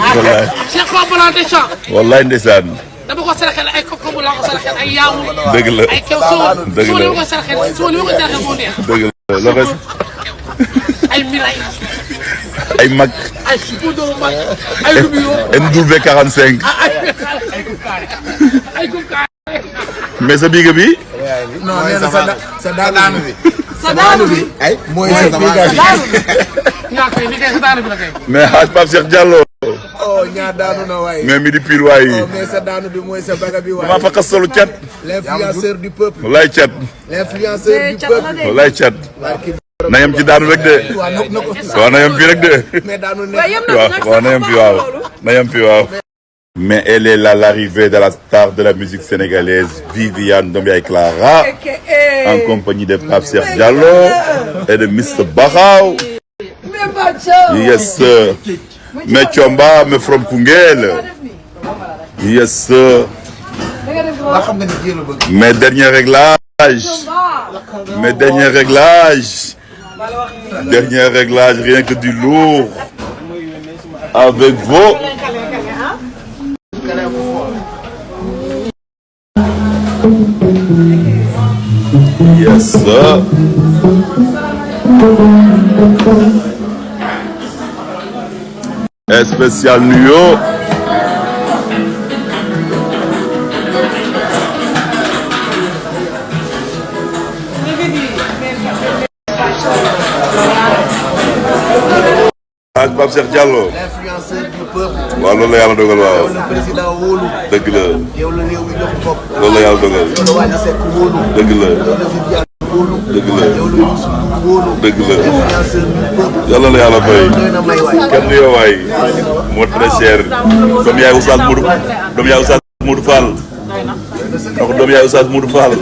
wallaay Cheikh Pape Blanc Deschamps wallaay ndeysaan. Dama ko saraxel ay kooku bu laa ko saraxel ay yaamu dëgg la. Ay kew soo. Dëgg soo la. li ma ko saraxel soo li ma ko saraxel moo neex. Dëgg la. Loxo ay miray. Ay mag. Ay poudre mag. Ay rubio NW 45 ay ay gubkaay mais sa biiga bi? Non nee na sa da sa daanu bi. sa daanu bi. Ay mooy sa daanu bi. ñaa koy li kay sa daanu bi la kay. Mais xaaj Pape Cheikh Diallo oh ñaa daanu na waay. mais mi di pire waay oh mais sa daanu bi mooy sa baga bi waay. maa fa xasalu cat l'influenceur du peuple. cat l'influenceur du peuple. de wallaay cat barki na yem ci daanu rek de. Waaw na na ko. waaw na yem fii rek de. Mais daanu waaye ne. yem na waaw nag waaw na yem fii waaw. loolu. Na yem fii waaw. Mais elle est là l'arrivée de la star de la musique sénégalaise Viviane Ndombiaye Clara en compagnie de Pape Cheikh Diallo et de Mr Bakhaw. Yes sir Thiomba mais from Koungheul yes sir. Mes derniers réglages. Mes derniers réglages. Dernier réglage rien que du lourd. Avec vos yes sir Pape Cheikh Diallo. L'influenceur du peuple. la. Président Ndour wóolu. Dëgg la. Yàlla la yàlla fay. Kenn du yow waay. Moo très doom yaay Oustaz Modou. Doom yaay Oustaz Modou Fall. Donc doom yaay Oustaz Modou Fall.